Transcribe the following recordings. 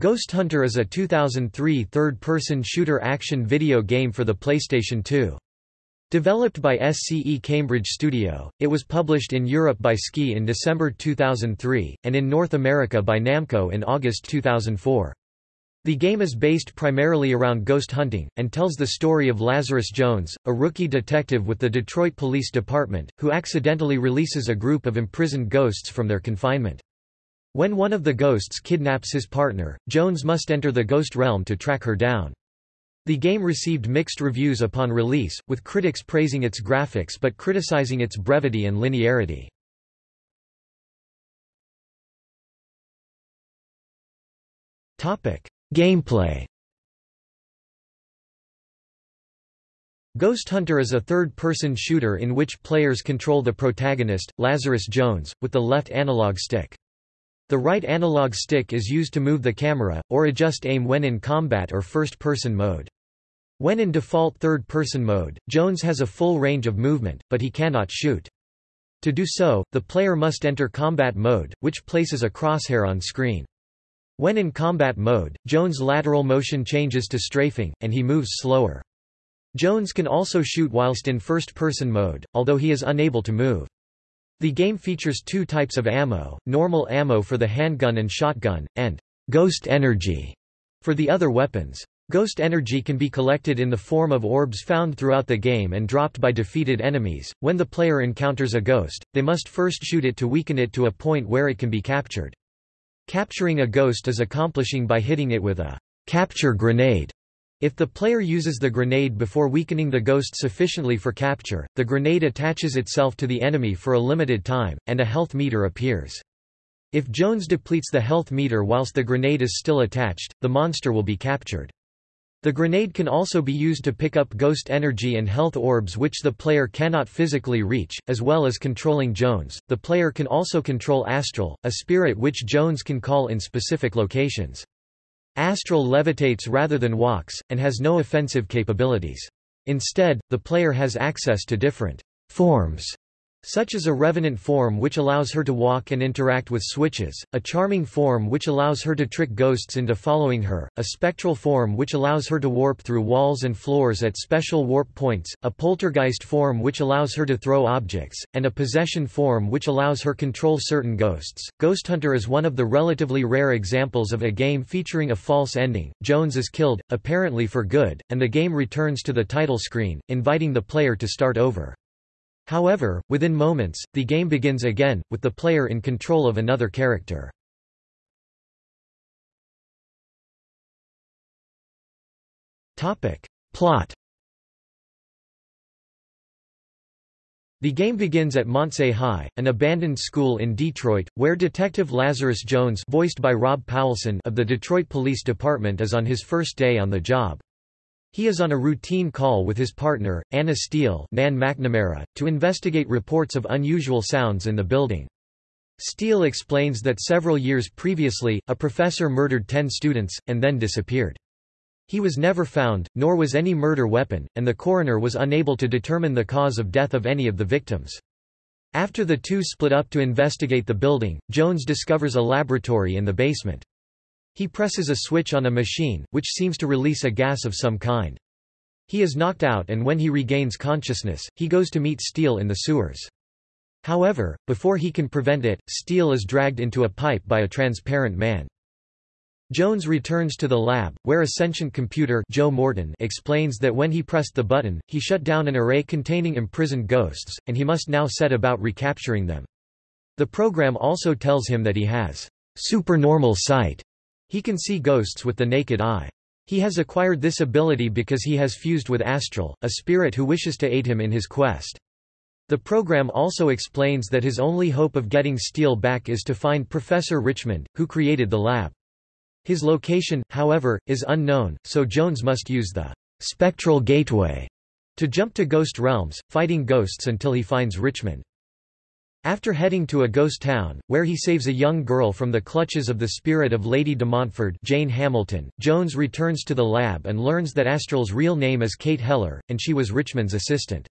Ghost Hunter is a 2003 third-person shooter action video game for the PlayStation 2. Developed by SCE Cambridge Studio, it was published in Europe by SCEE in December 2003, and in North America by Namco in August 2004. The game is based primarily around ghost hunting, and tells the story of Lazarus Jones, a rookie detective with the Detroit Police Department, who accidentally releases a group of imprisoned ghosts from their confinement. When one of the ghosts kidnaps his partner, Jones must enter the ghost realm to track her down. The game received mixed reviews upon release, with critics praising its graphics but criticizing its brevity and linearity. Gameplay Ghost Hunter is a third-person shooter in which players control the protagonist, Lazarus Jones, with the left analog stick. The right analog stick is used to move the camera, or adjust aim when in combat or first-person mode. When in default third-person mode, Jones has a full range of movement, but he cannot shoot. To do so, the player must enter combat mode, which places a crosshair on screen. When in combat mode, Jones' lateral motion changes to strafing, and he moves slower. Jones can also shoot whilst in first-person mode, although he is unable to move. The game features two types of ammo, normal ammo for the handgun and shotgun, and ghost energy for the other weapons. Ghost energy can be collected in the form of orbs found throughout the game and dropped by defeated enemies. When the player encounters a ghost, they must first shoot it to weaken it to a point where it can be captured. Capturing a ghost is accomplishing by hitting it with a capture grenade. If the player uses the grenade before weakening the ghost sufficiently for capture, the grenade attaches itself to the enemy for a limited time, and a health meter appears. If Jones depletes the health meter whilst the grenade is still attached, the monster will be captured. The grenade can also be used to pick up ghost energy and health orbs which the player cannot physically reach, as well as controlling Jones. The player can also control Astral, a spirit which Jones can call in specific locations. Astral levitates rather than walks, and has no offensive capabilities. Instead, the player has access to different forms such as a revenant form which allows her to walk and interact with switches, a charming form which allows her to trick ghosts into following her, a spectral form which allows her to warp through walls and floors at special warp points, a poltergeist form which allows her to throw objects, and a possession form which allows her to control certain ghosts. Ghost Hunter is one of the relatively rare examples of a game featuring a false ending. Jones is killed, apparently for good, and the game returns to the title screen, inviting the player to start over. However, within moments, the game begins again, with the player in control of another character. Plot The game begins at Mondsey High, an abandoned school in Detroit, where Detective Lazarus Jones voiced by Rob Paulsen of the Detroit Police Department is on his first day on the job. He is on a routine call with his partner, Anna Steele Nan McNamara, to investigate reports of unusual sounds in the building. Steele explains that several years previously, a professor murdered ten students, and then disappeared. He was never found, nor was any murder weapon, and the coroner was unable to determine the cause of death of any of the victims. After the two split up to investigate the building, Jones discovers a laboratory in the basement. He presses a switch on a machine, which seems to release a gas of some kind. He is knocked out and when he regains consciousness, he goes to meet Steele in the sewers. However, before he can prevent it, Steele is dragged into a pipe by a transparent man. Jones returns to the lab, where a sentient computer Joe Morton explains that when he pressed the button, he shut down an array containing imprisoned ghosts, and he must now set about recapturing them. The program also tells him that he has supernormal sight, he can see ghosts with the naked eye. He has acquired this ability because he has fused with Astral, a spirit who wishes to aid him in his quest. The program also explains that his only hope of getting Steele back is to find Professor Richmond, who created the lab. His location, however, is unknown, so Jones must use the spectral gateway to jump to ghost realms, fighting ghosts until he finds Richmond. After heading to a ghost town, where he saves a young girl from the clutches of the spirit of Lady de Montfort Jane Hamilton, Jones returns to the lab and learns that Astral's real name is Kate Heller, and she was Richmond's assistant.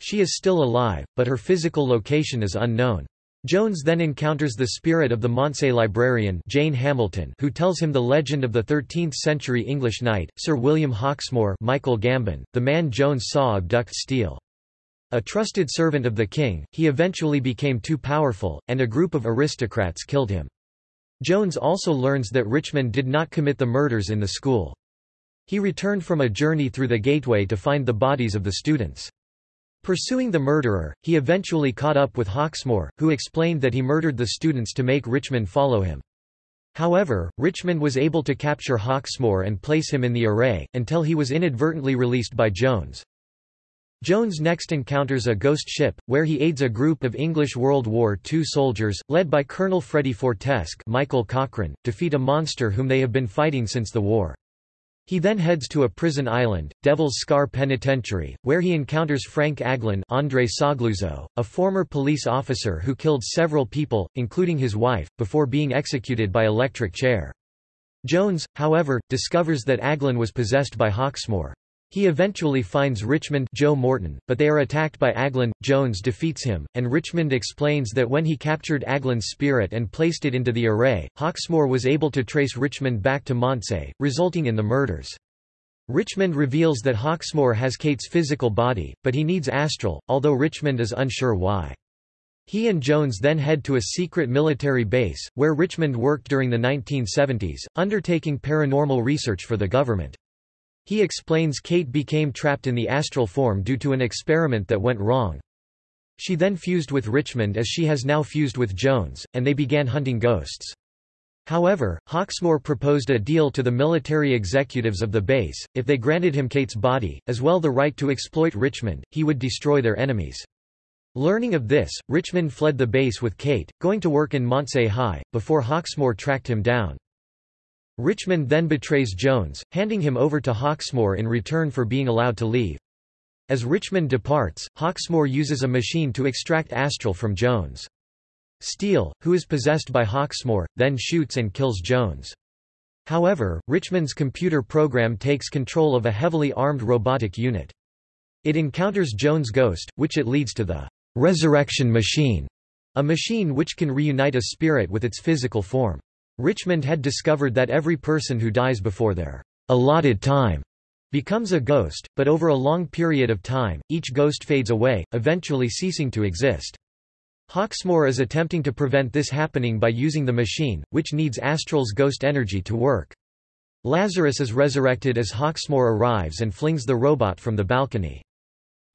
She is still alive, but her physical location is unknown. Jones then encounters the spirit of the Mondsey librarian Jane Hamilton who tells him the legend of the 13th-century English knight, Sir William Hawksmoor Michael Gambon, the man Jones saw abduct Steele. A trusted servant of the king, he eventually became too powerful, and a group of aristocrats killed him. Jones also learns that Richmond did not commit the murders in the school. He returned from a journey through the gateway to find the bodies of the students. Pursuing the murderer, he eventually caught up with Hawksmoor, who explained that he murdered the students to make Richmond follow him. However, Richmond was able to capture Hawksmoor and place him in the array, until he was inadvertently released by Jones. Jones next encounters a ghost ship, where he aids a group of English World War II soldiers, led by Colonel Freddie Fortescue Michael Cochrane, defeat a monster whom they have been fighting since the war. He then heads to a prison island, Devil's Scar Penitentiary, where he encounters Frank Aglin Andre Sogliuzzo, a former police officer who killed several people, including his wife, before being executed by electric chair. Jones, however, discovers that Aglin was possessed by Hawksmoor. He eventually finds Richmond Joe Morton, but they are attacked by Aglin. Jones defeats him, and Richmond explains that when he captured Aglin's spirit and placed it into the array, Hawksmoor was able to trace Richmond back to Mondsey, resulting in the murders. Richmond reveals that Hawksmoor has Kate's physical body, but he needs Astral, although Richmond is unsure why. He and Jones then head to a secret military base, where Richmond worked during the 1970s, undertaking paranormal research for the government. He explains Kate became trapped in the astral form due to an experiment that went wrong. She then fused with Richmond as she has now fused with Jones, and they began hunting ghosts. However, Hawksmoor proposed a deal to the military executives of the base, if they granted him Kate's body, as well the right to exploit Richmond, he would destroy their enemies. Learning of this, Richmond fled the base with Kate, going to work in Mondsey High, before Hawksmoor tracked him down. Richmond then betrays Jones, handing him over to Hawksmoor in return for being allowed to leave. As Richmond departs, Hawksmoor uses a machine to extract Astral from Jones. Steele, who is possessed by Hawksmoor, then shoots and kills Jones. However, Richmond's computer program takes control of a heavily armed robotic unit. It encounters Jones' ghost, which it leads to the resurrection machine, a machine which can reunite a spirit with its physical form. Richmond had discovered that every person who dies before their allotted time becomes a ghost, but over a long period of time, each ghost fades away, eventually ceasing to exist. Hawksmoor is attempting to prevent this happening by using the machine, which needs Astral's ghost energy to work. Lazarus is resurrected as Hawksmoor arrives and flings the robot from the balcony.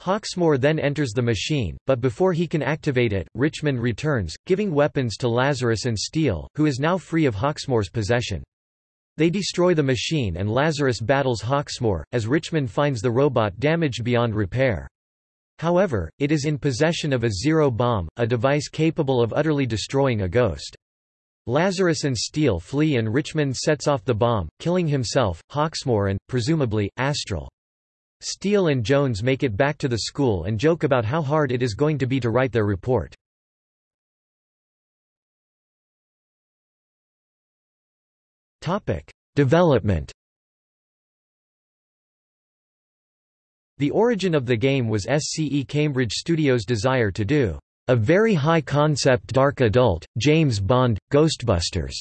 Hawksmoor then enters the machine, but before he can activate it, Richmond returns, giving weapons to Lazarus and Steele, who is now free of Hawksmoor's possession. They destroy the machine and Lazarus battles Hawksmoor, as Richmond finds the robot damaged beyond repair. However, it is in possession of a zero bomb, a device capable of utterly destroying a ghost. Lazarus and Steele flee and Richmond sets off the bomb, killing himself, Hawksmoor and, presumably, Astral. Steele and Jones make it back to the school and joke about how hard it is going to be to write their report. Development The origin of the game was SCE Cambridge Studios' desire to do a very high-concept dark adult, James Bond, Ghostbusters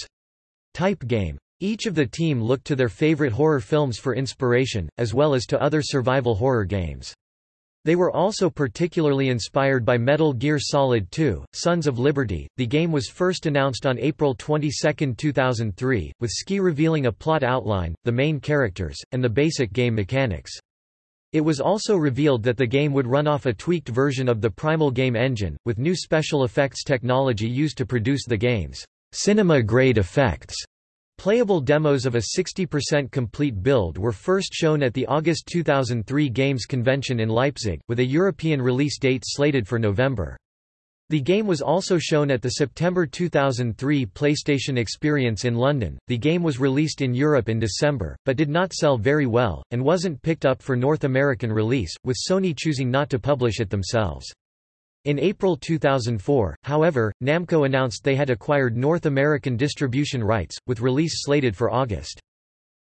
type game. Each of the team looked to their favorite horror films for inspiration, as well as to other survival horror games. They were also particularly inspired by Metal Gear Solid 2, Sons of Liberty. The game was first announced on April 22, 2003, with SCEE revealing a plot outline, the main characters, and the basic game mechanics. It was also revealed that the game would run off a tweaked version of the Primal game engine, with new special effects technology used to produce the game's cinema-grade effects. Playable demos of a 60% complete build were first shown at the August 2003 Games Convention in Leipzig, with a European release date slated for November. The game was also shown at the September 2003 PlayStation Experience in London. The game was released in Europe in December, but did not sell very well, and wasn't picked up for North American release, with Sony choosing not to publish it themselves. In April 2004, however, Namco announced they had acquired North American distribution rights, with release slated for August.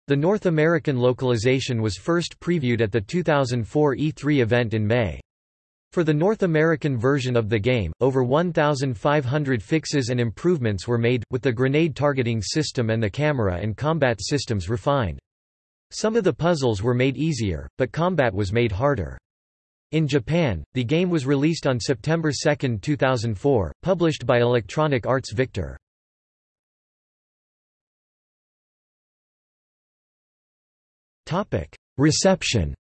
The North American localization was first previewed at the 2004 E3 event in May. For the North American version of the game, over 1,500 fixes and improvements were made, with the grenade targeting system and the camera and combat systems refined. Some of the puzzles were made easier, but combat was made harder. In Japan, the game was released on September 2, 2004, published by Electronic Arts Victor. Reception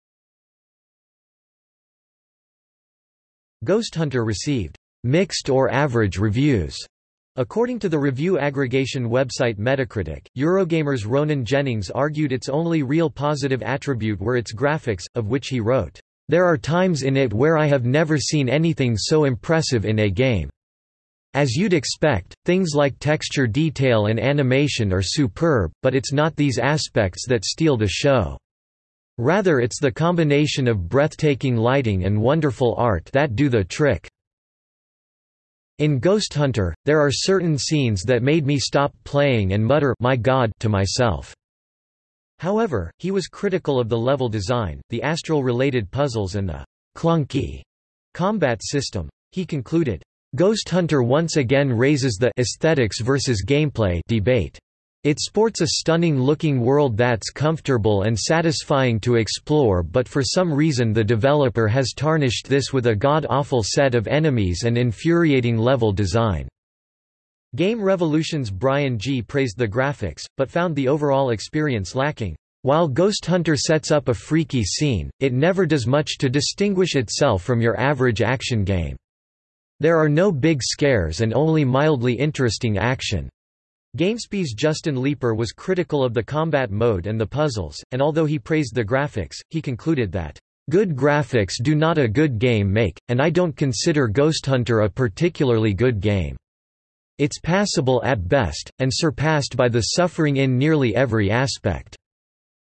Ghost Hunter received mixed or average reviews. According to the review aggregation website Metacritic, Eurogamer's Ronan Jennings argued its only real positive attribute were its graphics, of which he wrote, "...there are times in it where I have never seen anything so impressive in a game. As you'd expect, things like texture detail and animation are superb, but it's not these aspects that steal the show." Rather it's the combination of breathtaking lighting and wonderful art that do the trick. In Ghost Hunter, there are certain scenes that made me stop playing and mutter my God to myself. However, he was critical of the level design, the astral-related puzzles and the clunky combat system. He concluded, Ghost Hunter once again raises the aesthetics versus gameplay debate. It sports a stunning-looking world that's comfortable and satisfying to explore but for some reason the developer has tarnished this with a god-awful set of enemies and infuriating level design. Game Revolution's Brian G. praised the graphics, but found the overall experience lacking. While Ghost Hunter sets up a freaky scene, it never does much to distinguish itself from your average action game. There are no big scares and only mildly interesting action. GameSpy's Justin Leeper was critical of the combat mode and the puzzles, and although he praised the graphics, he concluded that, "...good graphics do not a good game make, and I don't consider Ghost Hunter a particularly good game. It's passable at best, and surpassed by the suffering in nearly every aspect."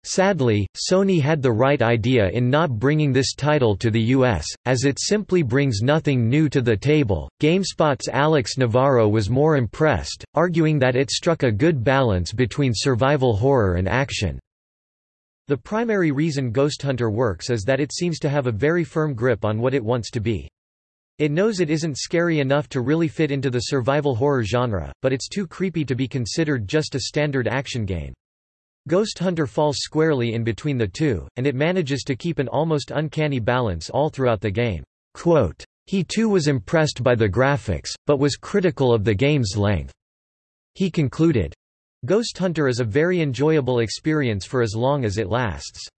Sadly, Sony had the right idea in not bringing this title to the US, as it simply brings nothing new to the table. GameSpot's Alex Navarro was more impressed, arguing that it struck a good balance between survival horror and action. The primary reason Ghost Hunter works is that it seems to have a very firm grip on what it wants to be. It knows it isn't scary enough to really fit into the survival horror genre, but it's too creepy to be considered just a standard action game. Ghost Hunter falls squarely in between the two, and it manages to keep an almost uncanny balance all throughout the game. Quote, he too was impressed by the graphics, but was critical of the game's length. He concluded, Ghost Hunter is a very enjoyable experience for as long as it lasts.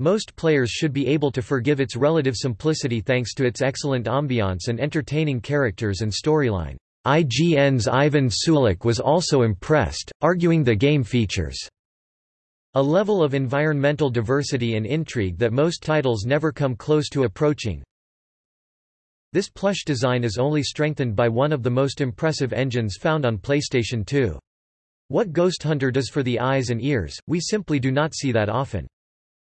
Most players should be able to forgive its relative simplicity thanks to its excellent ambiance and entertaining characters and storyline. IGN's Ivan Sulik was also impressed, arguing the game features a level of environmental diversity and intrigue that most titles never come close to approaching. This plush design is only strengthened by one of the most impressive engines found on PlayStation 2. What Ghost Hunter does for the eyes and ears, we simply do not see that often.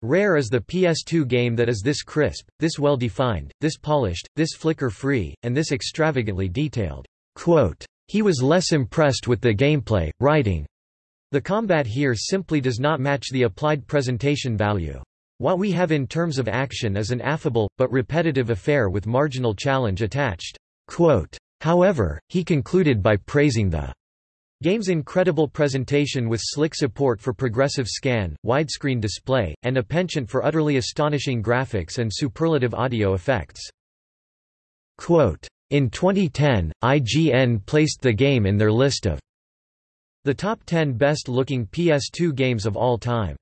Rare is the PS2 game that is this crisp, this well-defined, this polished, this flicker-free, and this extravagantly detailed. Quote, he was less impressed with the gameplay, writing, the combat here simply does not match the applied presentation value. What we have in terms of action is an affable, but repetitive affair with marginal challenge attached. Quote, However, he concluded by praising the game's incredible presentation with slick support for progressive scan, widescreen display, and a penchant for utterly astonishing graphics and superlative audio effects. Quote, in 2010, IGN placed the game in their list of the top 10 best-looking PS2 games of all time.